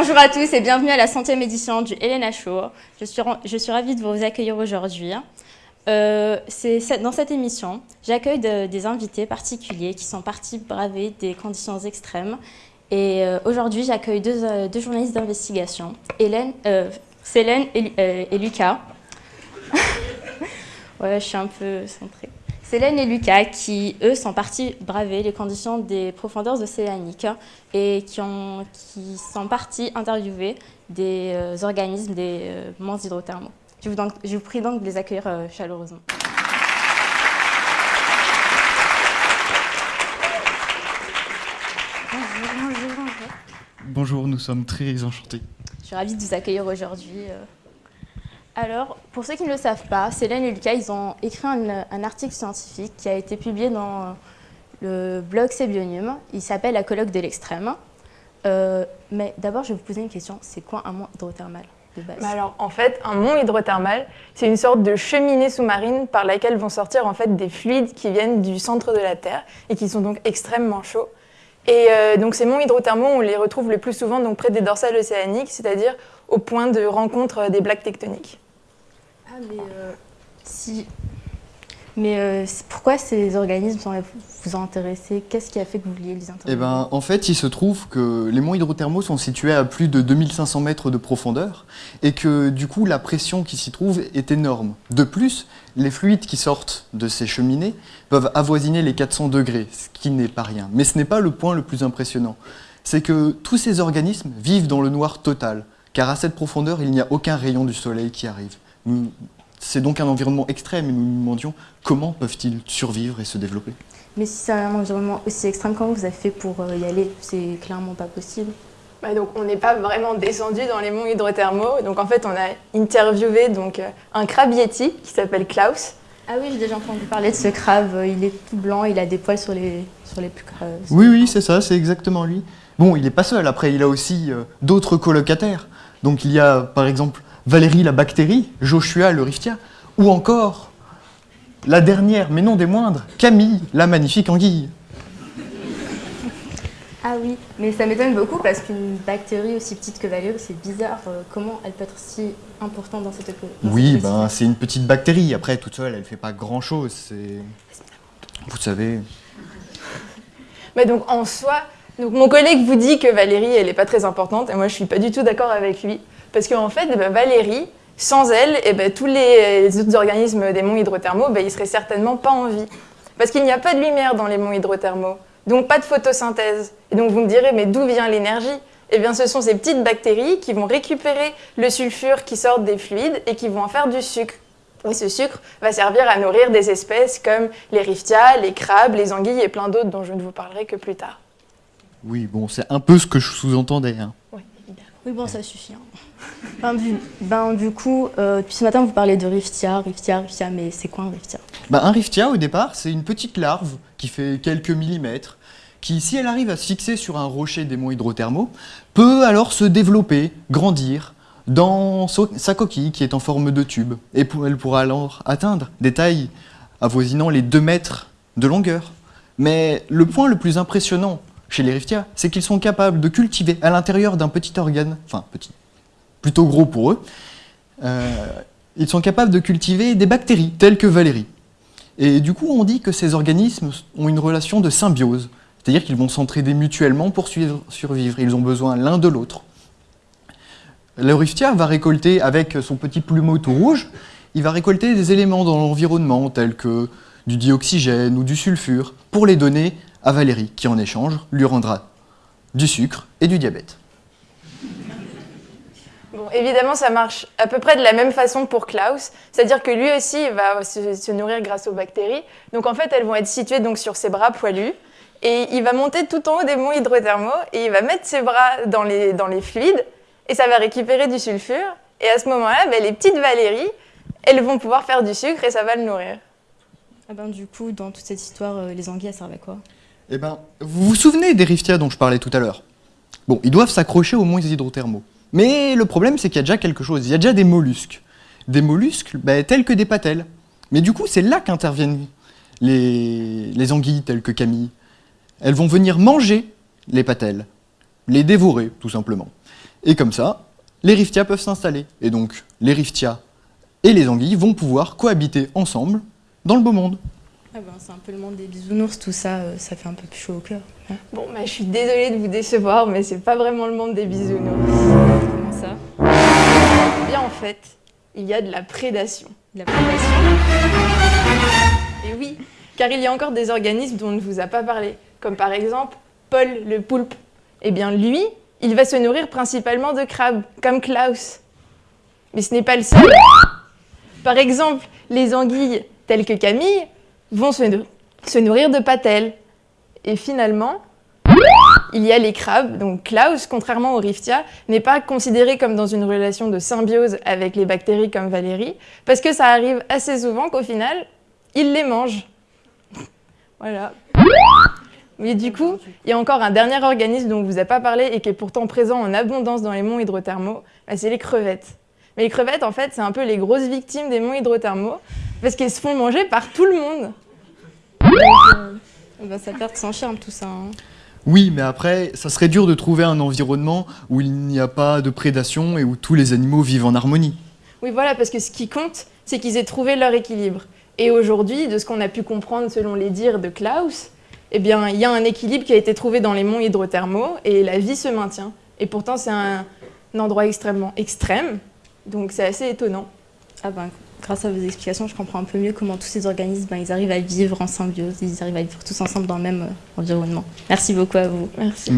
Bonjour à tous et bienvenue à la centième édition du Helena Show. Je suis, je suis ravie de vous accueillir aujourd'hui. Euh, dans cette émission, j'accueille des invités particuliers qui sont partis braver des conditions extrêmes. Et euh, aujourd'hui, j'accueille deux, euh, deux, journalistes d'investigation, Hélène, et, et Lucas. ouais, je suis un peu centrée. Célène et Lucas qui, eux, sont partis braver les conditions des profondeurs océaniques et qui, ont, qui sont partis interviewer des euh, organismes des euh, monts hydrothermaux. Je vous, donc, je vous, prie donc de les accueillir euh, chaleureusement. Bonjour, bonjour, bonjour. Bonjour, nous sommes très enchantés. Je suis ravie de vous accueillir aujourd'hui. Alors, pour ceux qui ne le savent pas, Célène et Lucas, ils ont écrit un, article scientifique qui a été publié dans le blog Sébionium. Il s'appelle La colloque de l'extrême. Euh, mais d'abord, je vais vous poser une question. C'est quoi un mont hydrothermal de base? Bah Alors, en fait, un mont hydrothermal, c'est une sorte de cheminée sous-marine par laquelle vont sortir en fait des fluides qui viennent du centre de la Terre et qui sont donc extrêmement chauds. Et euh, donc ces monts hydrothermaux, on les retrouve le plus souvent donc près des dorsales océaniques, c'est-à-dire au point de rencontre des plaques tectoniques. Mais euh, euh, pourquoi ces organismes vous ont intéressé Qu'est-ce qui a fait que vous vouliez les intéresser Eh ben, en fait, il se trouve que les monts hydrothermaux sont situés à plus de 2500 mètres de profondeur et que du coup, la pression qui s'y trouve est énorme. De plus, les fluides qui sortent de ces cheminées peuvent avoisiner les 400 degrés, ce qui n'est pas rien. Mais ce n'est pas le point le plus impressionnant. C'est que tous ces organismes vivent dans le noir total, car à cette profondeur, il n'y a aucun rayon du soleil qui arrive. C'est donc un environnement extrême et nous nous demandions comment peuvent-ils survivre et se développer. Mais si c'est un environnement aussi extrême, comment vous avez fait pour y aller? C'est clairement pas possible. Bah donc on n'est pas vraiment descendu dans les monts hydrothermaux. Donc en fait on a interviewé donc, un crabe yeti qui s'appelle Klaus. Ah oui, j'ai déjà entendu parler de ce crabe. Il est tout blanc, il a des poils sur les, sur les plus creux. Oui, oui, c'est ça, c'est exactement lui. Bon, il n'est pas seul, après il a aussi euh, d'autres colocataires. Donc il y a par exemple Valérie la bactérie, Joshua le riftia, ou encore la dernière, mais non des moindres, Camille la magnifique anguille. Ah oui, mais ça m'étonne beaucoup parce qu'une bactérie aussi petite que Valérie, c'est bizarre. Euh, comment elle peut être si importante dans cette dans Oui, cette ben, c'est une petite bactérie. Après, toute seule, elle ne fait pas grand-chose. C'est... Vous savez... Mais donc, en soi, donc, mon collègue vous dit que Valérie, elle n'est pas très importante, et moi, je ne suis pas du tout d'accord avec lui. Parce qu'en fait, ben, Valérie, sans elle, eh ben, tous les, les, autres organismes des monts hydrothermaux, ben, ils ne seraient certainement pas en vie. Parce qu'il n'y a pas de lumière dans les monts hydrothermaux, donc pas de photosynthèse. Et donc vous me direz, mais d'où vient l'énergie? Eh bien, ce sont ces petites bactéries qui vont récupérer le sulfure qui sort des fluides et qui vont en faire du sucre. Et ce sucre va servir à nourrir des espèces comme les riftias, les crabes, les anguilles et plein d'autres dont je ne vous parlerai que plus tard. Oui, bon, c'est un peu ce que je sous-entendais. Hein. Oui. Oui, bon, ça suffit. Hein. Ben, du, ben, du, coup, euh, depuis ce matin, vous parlez de riftia, riftia, riftia, mais c'est quoi un riftia? Ben, Un riftia, au départ, c'est une petite larve qui fait quelques millimètres, qui, si elle arrive à se fixer sur un rocher des monts hydrothermaux, peut alors se développer, grandir dans sa coquille qui est en forme de tube. Et elle pourra alors atteindre des tailles avoisinant les 2 mètres de longueur. Mais le point le plus impressionnant chez les riftias, c'est qu'ils sont capables de cultiver à l'intérieur d'un petit organe, enfin petit, plutôt gros pour eux, euh, ils sont capables de cultiver des bactéries telles que Valérie. Et du coup, on dit que ces organismes ont une relation de symbiose, c'est-à-dire qu'ils vont s'entraider mutuellement pour survivre, ils ont besoin l'un de l'autre. Le riftia va récolter, avec son petit plumeau tout rouge, il va récolter des éléments dans l'environnement tels que du dioxygène ou du sulfure pour les donner à Valérie, qui en échange lui rendra du sucre et du diabète. Bon, évidemment, ça marche à peu près de la même façon pour Klaus, c'est-à-dire que lui aussi il va se, se, nourrir grâce aux bactéries. Donc en fait, elles vont être situées donc, sur ses bras poilus, et il va monter tout en haut des monts hydrothermaux, et il va mettre ses bras dans les, dans les fluides, et ça va récupérer du sulfure, et à ce moment-là, ben, les petites Valéries, elles vont pouvoir faire du sucre, et ça va le nourrir. Ah ben, du coup, dans toute cette histoire, euh, les anguilles, elles servent à quoi? Eh ben, vous vous souvenez des riftias dont je parlais tout à l'heure? Bon, ils doivent s'accrocher aux monts hydrothermaux. Mais le problème, c'est qu'il y a déjà quelque chose, il y a déjà des mollusques. Des mollusques bah, tels que des patelles. Mais du coup, c'est là qu'interviennent les, les anguilles telles que Camille. Elles vont venir manger les patelles, les dévorer, tout simplement. Et comme ça, les riftias peuvent s'installer. Et donc, les riftias et les anguilles vont pouvoir cohabiter ensemble dans le beau monde. Ah ben, c'est un peu le monde des bisounours, tout ça, euh, ça fait un peu plus chaud au cœur. hein. Bon, bah, je suis désolée de vous décevoir, mais c'est pas vraiment le monde des bisounours. Comment ça? Eh Bien, en fait, il y a de la prédation. De la prédation? Et oui, car il y a encore des organismes dont on ne vous a pas parlé, comme par exemple Paul le poulpe. Eh bien, lui, il va se nourrir principalement de crabes, comme Klaus. Mais ce n'est pas le seul. Par exemple, les anguilles, telles que Camille, vont se, nou- se nourrir de patelles. Et finalement, il y a les crabes, donc Klaus, contrairement aux riftia, n'est pas considéré comme dans une relation de symbiose avec les bactéries comme Valérie, parce que ça arrive assez souvent qu'au final, il les mange. Voilà. Mais du coup, il y a encore un dernier organisme dont on ne vous a pas parlé et qui est pourtant présent en abondance dans les monts hydrothermaux, bah, c'est les crevettes. Mais les crevettes, en fait, c'est un peu les grosses victimes des monts hydrothermaux, parce qu'elles se font manger par tout le monde. Eh ben, Ça perd son charme tout ça. hein. Oui, mais après, ça serait dur de trouver un environnement où il n'y a pas de prédation et où tous les animaux vivent en harmonie. Oui, voilà, parce que ce qui compte, c'est qu'ils aient trouvé leur équilibre. Et aujourd'hui, de ce qu'on a pu comprendre selon les dires de Klaus, eh bien, il y a un équilibre qui a été trouvé dans les monts hydrothermaux et la vie se maintient. Et pourtant, c'est un, un endroit extrêmement extrême, donc c'est assez étonnant. Ah ben, grâce à vos explications, je comprends un peu mieux comment tous ces organismes, ben, ils arrivent à vivre en symbiose, ils arrivent à vivre tous ensemble dans le même euh, environnement. Merci beaucoup à vous. Merci.